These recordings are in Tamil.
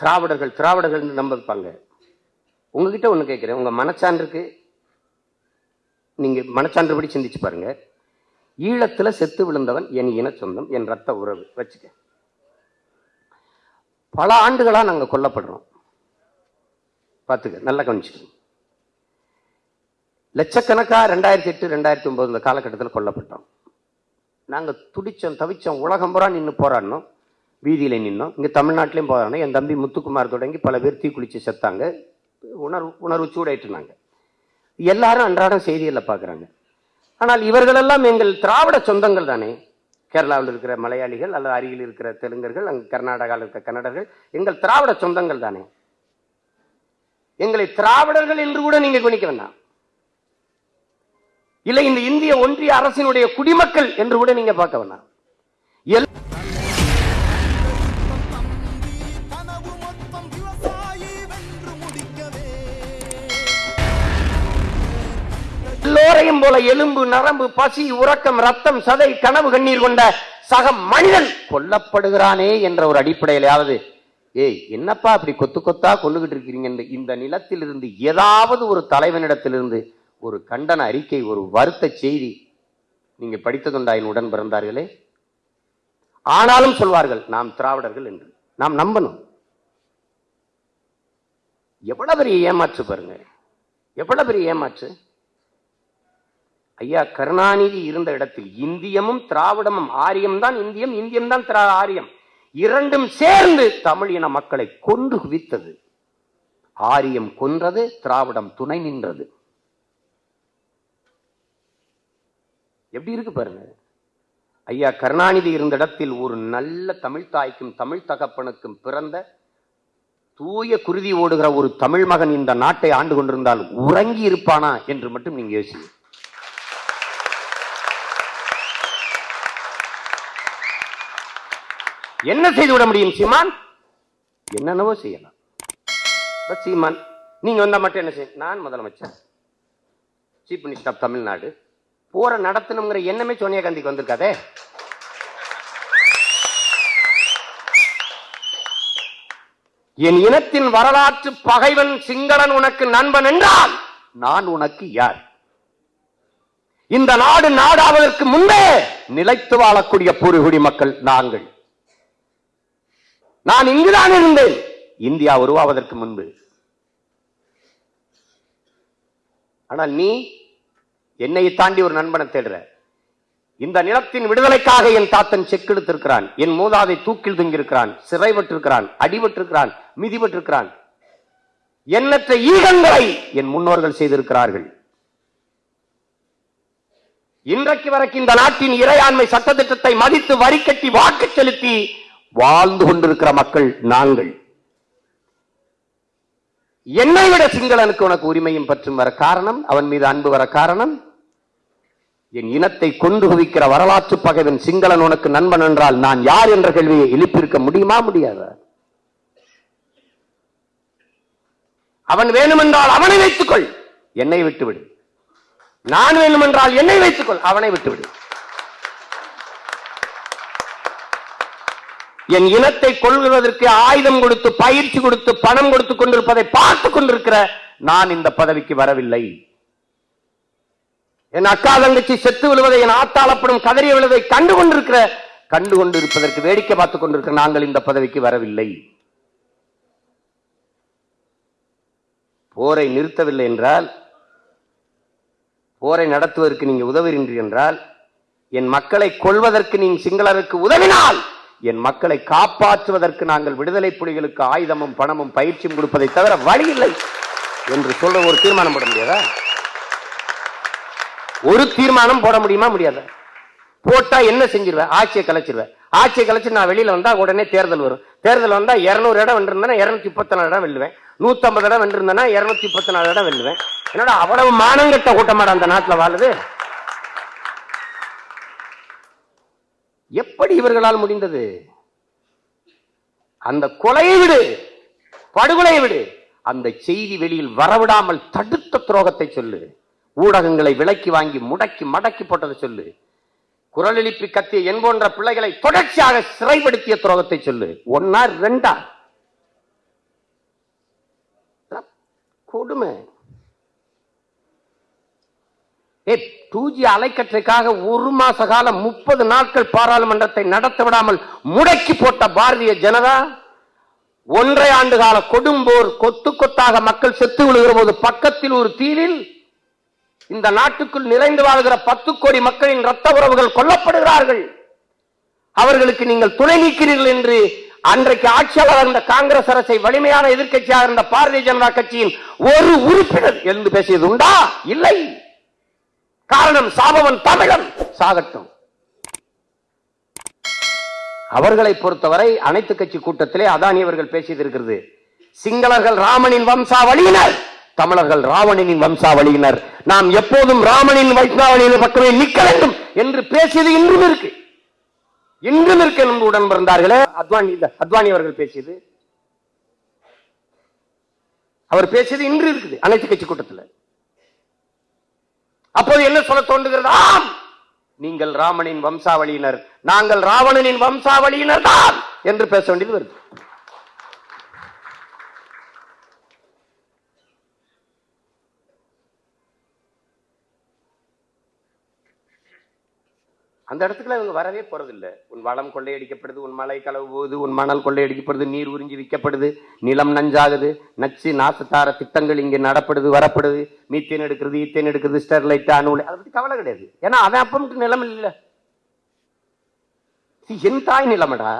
திராவிடர்கள் திராவிடர்கள் நம்பிப்பாங்க. உங்ககிட்ட ஒன்று கேட்குறேன் உங்கள் மனச்சான்றுக்கு நீங்கள் மனச்சான்றுபடி சிந்திச்சு பாருங்க. ஈழத்தில் செத்து விழுந்தவன் என் இன சொந்தம் என் ரத்த உறவு. வச்சுக்க. பல ஆண்டுகளாக நாங்கள் கொல்லப்படுறோம். பார்த்துக்க. நல்லா கவனிச்சுக்கணும் லட்சக்கணக்காக ரெண்டாயிரத்தி எட்டு ரெண்டாயிரத்தி ஒம்பது இந்த காலகட்டத்தில் கொல்லப்பட்டோம். நாங்கள் துடிச்சோம் தவிச்சோம் உலகம் பூரா நின்று போராடினோம். வீதியில் நின்னோம். இங்கே தமிழ்நாட்டிலையும் போகிறாங்க என் தம்பி முத்துக்குமார் தொடங்கி பல பேர் தீக்குளிச்சு செத்தாங்க. உணர்வு உணர்வு சூடாயிட்டுனாங்க எல்லாரும் அன்றாடம் செய்திகளில் பார்க்குறாங்க ஆனால் இவர்களெல்லாம் எங்கள் திராவிட சொந்தங்கள் தானே. கேரளாவில் இருக்கிற மலையாளிகள் அல்லது அருகில் இருக்கிற தெலுங்கர்கள் அங்கே கர்நாடகாவில் இருக்கிற கன்னடர்கள் எங்கள் திராவிட சொந்தங்கள் தானே. எங்களை திராவிடர்கள் என்று கூட நீங்கள் கவனிக்க வேண்டாம். இல்லை இந்த இந்திய ஒன்றிய அரசினுடைய குடிமக்கள் என்று கூட நீங்க பார்க்க வேண்டாம். எல்லோரையும் போல எலும்பு நரம்பு பசி உறக்கம் ரத்தம் சதை கனவு கண்ணீர் கொண்ட சக மனிதன் கொல்லப்படுகிறானே என்ற ஒரு அடிப்படையிலாவது ஏய் என்னப்பா அப்படி கொத்து கொத்தா கொல்லுகிட்டு இருக்கிறீங்க இந்த நிலத்திலிருந்து ஏதாவது ஒரு தலைவனிடத்திலிருந்து ஒரு கண்டன அறிக்கை ஒரு வருத்த செய்தி நீங்க படித்ததுண்டா என் உடன் பிறந்தார்களே? ஆனாலும் சொல்வார்கள் நாம் திராவிடர்கள் என்று. நாம் நம்பணும். எவ்வளவு பெரிய ஏமாற்று பாருங்க. எவ்வளவு பெரிய ஏமாற்று? ஐயா கருணாநிதி இருந்த இடத்தில் இந்தியமும் திராவிடமும் ஆரியம் தான் இந்தியம் இந்தியம் தான் திரா ஆரியம். இரண்டும் சேர்ந்து தமிழ் இன மக்களை கொண்டு குவித்தது. ஆரியம் கொன்றது திராவிடம் துணை நின்றது. எப்படி இருக்கு பாருங்க? ஐயா கருணாநிதி இருந்த இடத்தில் ஒரு நல்ல தமிழ் தாய்க்கும் தமிழ் தகப்பனுக்கும் பிறந்த தூய குருதி ஓடுகிற ஒரு தமிழ் மகன் இந்த நாட்டை ஆண்டு கொண்டிருந்தால் உறங்கி இருப்பானா என்று மட்டும் நீங்க யோசிங்க. என்ன செய்து விட முடியும் சீமான்? என்னென்னவோ செய்யலாம். சீமான் நீங்க வந்தா மட்டும் என்ன செய்ய நான் முதலமைச்சர். சீஃப் மினிஸ்டர் ஆஃப் தமிழ்நாடு போற நடத்தணுங்கிற எண்ணமே சோனியா காந்திக்கு வந்திருக்காதே. என் இனத்தின் வரலாற்று பகைவன் சிங்களன் உனக்கு நண்பன் என்றால் நான் உனக்கு யார்? இந்த நாடு நாடாவதற்கு முன்பே நிலைத்து வாழக்கூடிய பூர்வகுடி மக்கள் நாங்கள். நான் இங்குதான் இருந்தேன். இந்தியா உருவாவதற்கு முன்பு. ஆனால் நீ என்னை தாண்டி ஒரு நண்பனை தேடுற. இந்த நிலத்தின் விடுதலைக்காக என் தாத்தன் செக்கெடுத்திருக்கிறான் என் மூதாதை தூக்கில் தொங்கியிருக்கிறான். சிறைபட்டிருக்கிறான் அடிபட்டிருக்கிறான் மிதிபட்டிருக்கிறான் எண்ணற்ற ஈகங்களை என் முன்னோர்கள் செய்திருக்கிறார்கள். இன்றைக்கு வரைக்கும் இந்த நாட்டின் இறையாண்மை சட்டத்திட்டத்தை மதித்து வரி கட்டி வாக்கு செலுத்தி வாழ்ந்து கொண்டிருக்கிற மக்கள் நாங்கள். என்னை விட சிங்களனுக்கு உனக்கு உரிமையும் பற்றும் வர காரணம் அவன் மீது அன்பு வர காரணம் என் இனத்தை கொண்டு குவிக்கிற வரலாற்று பகைவன் சிங்களன் உனக்கு நண்பன் என்றால் நான் யார் என்ற கேள்வியை எழுப்பியிருக்க முடியுமா முடியாதா? அவன் வேணுமென்றால் அவனை வைத்துக்கொள். என்னை விட்டுவிடு. நான் வேணுமென்றால் என்னை வைத்துக்கொள். அவனை விட்டுவிடு. என் இனத்தை கொள்கிறதற்கு ஆயுதம் கொடுத்து பயிற்சி கொடுத்து பணம் கொடுத்து கொண்டிருப்பதை பார்த்து கொண்டிருக்கிற நான் இந்த பதவிக்கு வரவில்லை. என் அக்கா தங்கச்சி செத்து விழுவதை என் ஆத்தாளப்படும் கதறி விழுவதை கண்டு கொண்டிருக்கிற கண்டு கொண்டிருப்பதற்கு வேடிக்கை பார்த்துக் கொண்டிருக்கிற நாங்கள் இந்த பதவிக்கு வரவில்லை. போரை நிறுத்தவில்லை என்றால் போரை நடத்துவதற்கு நீங்க உதவுகின்றீர்கள் என்றால் என் மக்களை கொள்வதற்கு நீங்கள் சிங்களருக்கு உதவினால் என் மக்களை காப்பாற்றுவதற்கு நாங்கள் விடுதலை புலிகளுக்கு ஆயுதமும் பணமும் பயிற்சியும் கொடுப்பதை தவிர வழி இல்லை என்று சொல்ற ஒரு தீர்மானம் போட முடியாதா? ஒரு தீர்மானம் போட முடியுமா முடியாத? போட்டா என்ன செஞ்சிருவேன் ஆட்சியை கலைச்சிருவேன் ஆட்சியை கலைச்சு நான் வெளியில வந்தா உடனே தேர்தல் வரும். தேர்தல் வந்தா இருநூறு இடம் வென்றிருந்தேன்னா இருநூத்தி முப்பத்தி நாலு இடம் வெல்லுவேன். நூத்தம்பது இடம் வென்றிருந்தேன்னா இருநூத்தி முப்பத்தி நாலு இடம் வெல்லுவேன். என்னோட அவ்வளவு மானங்கட்ட கூட்டமாட அந்த நாட்டுல வாழுது? எப்படி இவர்களால் முடிந்தது? அந்த கொலையை விடு படுகொலையை விடு. அந்த செய்தி வெளியில் வரவிடாமல் தடுத்த துரோகத்தை சொல்லு. ஊடகங்களை விலக்கி வாங்கி முடக்கி மடக்கி போட்டதை சொல்லு. குரல் கத்திய என் போன்ற பிள்ளைகளை தொடர்ச்சியாக சிறைப்படுத்திய துரோகத்தை சொல்லு. ஒன்னா ரெண்டா? கொடுமை. ஏ டூ ஜி அலைக்கற்றைக்காக ஒரு மாச காலம் முப்பது நாட்கள் பாராளுமன்றத்தை நடத்த விடாமல் முடக்கி போட்ட பாரதிய ஜனதா? ஒன்றை ஆண்டு கால கொடும்போர் கொத்து கொத்தாக மக்கள் செத்து விழுகிற போது பக்கத்தில் ஒரு தீவில் இந்த நாட்டுக்குள் நிறைந்து வாழ்கிற பத்து கோடி மக்களின் ரத்த உறவுகள் கொல்லப்படுகிறார்கள். அவர்களுக்கு நீங்கள் துணை நீக்கிறீர்கள் என்று அன்றைக்கு ஆட்சியாளராக இருந்த காங்கிரஸ் அரசை வலிமையான எதிர்க்கட்சியாக இருந்த பாரதிய ஜனதா கட்சியின் ஒரு உறுப்பினர் எழுந்து பேசியது உண்டா? இல்லை. காரணம் சாபவன் தமிழன். சாகட்டும். அவர்களை பொறுத்தவரை அனைத்து கட்சி கூட்டத்திலே அதானி அவர்கள் பேசியது இருக்கிறது. சிங்களர்கள் ராமனின் வம்சாவளியினர். தமிழர்கள் ராவணனின் வம்சாவளியினர். நாம் எப்போதும் ராமனின் வைஷ்ணாவளியின் பக்கமே நிற்க வேண்டும் என்று பேசியது இன்றும் இருக்கு. இன்றும் இருக்கு என்று உடன் பிறந்தார்களே அத்வானி அத்வானி அவர்கள் பேசியது. அவர் பேசியது இன்று இருக்குது அனைத்து கட்சி கூட்டத்தில். அப்போது என்ன சொல்ல தோன்றுகிறது? ஆம்! நீங்கள் ராமனின் வம்சாவளியினர் நாங்கள் ராவணனின் வம்சாவளியினர் தான் என்று பேச வேண்டியது வருது. அந்த இடத்துல இவங்க வரவே போறதில்லை. உன் வளம் கொள்ளையடிக்கப்படுது உன் மலை களவு போகுது உன் மணல் கொள்ளையடிக்கப்படுது நீர் உறிஞ்சி விற்கப்படுது நிலம் நஞ்சாகுது நச்சு நாசத்தார திட்டங்கள் இங்கே நடப்படுது வரப்படுது. மீத்தேன் எடுக்கிறது ஈத்தேன் எடுக்கிறது ஸ்டெர்லைட் அணு அதை பத்தி கவலை கிடையாது. ஏன்னா அவன் அப்பமுக்கு நிலம் இல்ல என் தாய் நிலமடா.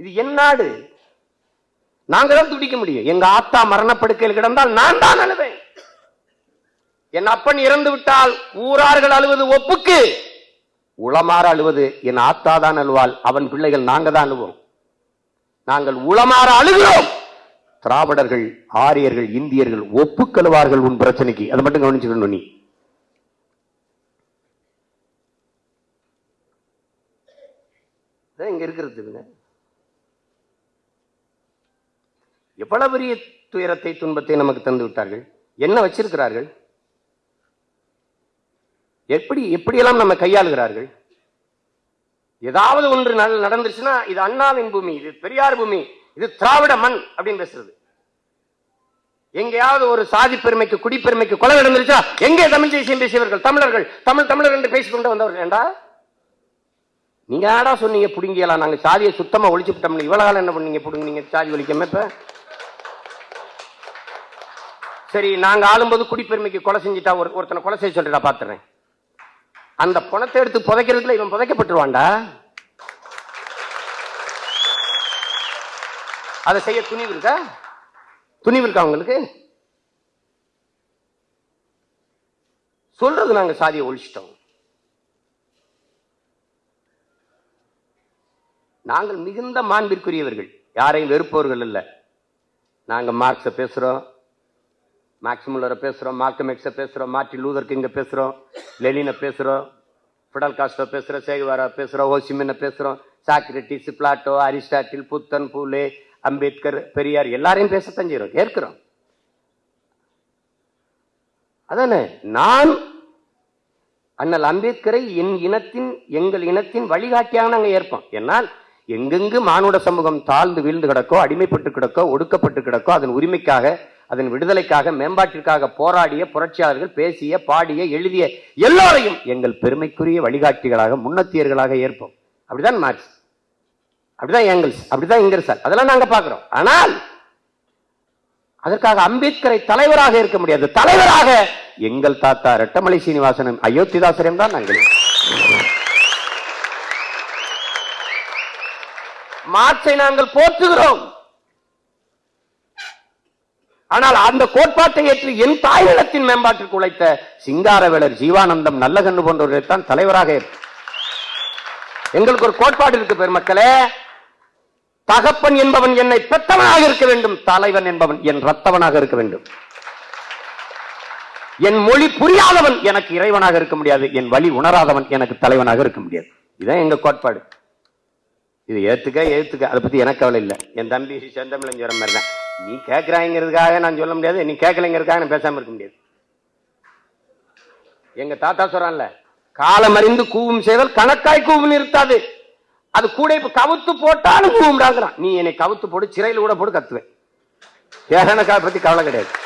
இது என் நாடு. நாங்க தான் துடிக்க முடியும். எங்க ஆத்தா மரணப்படுக்கையில் கிடந்தால் நான் தான் அழுவேன். என் அப்பன் இறந்து விட்டால் ஊரார்கள் அழுவது ஒப்புக்கு. உளமாற அழுவது என் ஆத்தா தான் அழுவாள் அவன் பிள்ளைகள் நாங்க தான் அழுவோம். நாங்கள் உளமாற அழுகிறோம். திராவிடர்கள் ஆரியர்கள் இந்தியர்கள் ஒப்புக்கழுவார்கள் உன் பிரச்சனைக்கு. அதை மட்டும் கவனிச்சுக்கணும் நீ. இங்க இருக்கிறதுங்க எவ்வளவு பெரிய துயரத்தை துன்பத்தை நமக்கு தந்து விட்டார்கள்? என்ன வச்சிருக்கிறார்கள்? எப்படி எப்படியெல்லாம் நம்ம கையாளுகிறார்கள்? ஏதாவது ஒன்று நட- நடந்துருச்சுன்னா இது அண்ணாவின் பூமி இது பெரியார் பூமி இது திராவிட மண் அப்படின்னு பேசுறது. எங்கேயாவது ஒரு சாதி பெருமைக்கு குடிப்பெருமைக்கு கொலை நடந்துருச்சா எங்கே தமிழ் தேசியம் பேசியவர்கள் தமிழர்கள் தமிழ் தமிழர் என்று பேசிக்கொண்டு வந்தவர்கள் ஏண்டா? நீங்க ஆடா சொன்னீங்க புடுங்கியலாம் நாங்க சாதியை சுத்தமா ஒழிச்சுட்டோம்னு இவ்வளவு காலம் என்ன பண்ணீங்க புடுங்குனீங்க சாதி ஒழிக்காம இப்ப? சரி நாங்க ஆளும்போது குடிப்பெருமைக்கு கொலை செஞ்சுட்டா ஒரு ஒருத்தனை கொலை செய்ய சொல்லிட்டு நான் பாத்துறேன். அந்த பணத்தை எடுத்து புதைக்கிறதுல இவன் புதைக்கப்பட்டுருவான்டா. அதை செய்ய துணிவு இருக்கா? துணிவு இருக்கா உங்களுக்கு? சொல்றது நாங்க சாதியை ஒழிச்சிட்டோம். நாங்கள் மிகுந்த மாண்பிற்குரியவர்கள். யாரையும் வெறுப்பவர்கள் இல்லை நாங்க மார்க்ஸ பேசுறோம். மேக்ஸ் பேசுகிறோம் பேசுறோம் மார்க்கம் எக்ஸ பேசுறோம் மார்ட்டின் லூதர் கிங்க பேசுறோம் லெனினை பேசுறோம் ஃபிடல் காஸ்டோ பேசுறோம் சேகுவாரா பேசுகிறோம் ஓசிமின்னை பேசுறோம் சாக்ரட்டிஸ் பிளாட்டோ அரிஸ்டாட்டில் புத்தன் பூலே அம்பேத்கர் பெரியார் எல்லாரையும் பேசத்தான் செய்றோம் ஏற்கிறோம். அதானே? நான் அண்ணல் அம்பேத்கரை என் இனத்தின் எங்கள் இனத்தின் வழிகாட்டியாக நாங்கள் ஏற்போம். என்னால் எங்கெங்கு மானுட சமூகம் தாழ்ந்து வீழ்ந்து கிடக்கோ அடிமைப்பட்டு கிடக்கோ ஒடுக்கப்பட்டு கிடக்கோ அதன் உரிமைக்காக அதன் விடுதலைக்காக மேம்பாட்டிற்காக போராடிய புரட்சியாளர்கள் பேசிய பாடிய எழுதிய எல்லோரையும் எங்கள் பெருமைக்குரிய வழிகாட்டிகளாக முன்னத்தியர்களாக ஏற்போம். அப்படிதான் மார்க்ஸ். அப்படிதான் ஏங்கல்ஸ் அப்படிதான் இங்கர்சால் அதெல்லாம் நாங்க பாக்குறோம் ஆனால் அதற்காக அம்பேத்கரை தலைவராக இருக்க முடியாது. தலைவராக எங்கள் தாத்தா ரெட்டமலை சீனிவாசனும் அயோத்திதாசரையும் தான் நாங்கள். மார்க்சை நாங்கள் போற்றுகிறோம். ஆனால் அந்த கோட்பாட்டை ஏற்று என் தாய் மேம்பாட்டிற்கு உழைத்த சிங்காரவேலர் ஜீவானந்தம் நல்லகண்ணு போன்றவர்களை தான் தலைவராக எங்களுக்கு ஒரு கோட்பாடு இருக்கு பெருமக்களே. தகப்பன் என்பவன் என்னை பெத்தவனாக இருக்க வேண்டும் தலைவன் என்பவன் என் ரத்தவனாக இருக்க வேண்டும். என் மொழி புரியாதவன் எனக்கு இறைவனாக இருக்க முடியாது என் வழி உணராதவன் எனக்கு தலைவனாக இருக்க முடியாது. இதுதான் எங்க கோட்பாடு. இது ஏத்துக்க ஏத்துக்க. அதை பத்தி எனக்கு கவலை இல்லை. என் தம்பி செந்தமிழன் சொல்ற மாதிரி தான் நீ கேட்கிறாங்கிறதுக்காக நான் சொல்ல முடியாது நீ கேட்கலைங்கிறதுக்காக நான் பேசாமல் இருக்க முடியாது. எங்க தாத்தா சொல்றான்ல காலம் அறிந்து கூவும் செய்தல் கணக்காய் கூவும் இருக்காது அது கூட இப்ப கவுத்து போட்டாலும் கூவும்டாங்கிறான். நீ என்னை கவுத்து போட்டு சிறையில் கூட போட்டு கத்துவேன். எனக்கு பத்தி கவலை கிடையாது.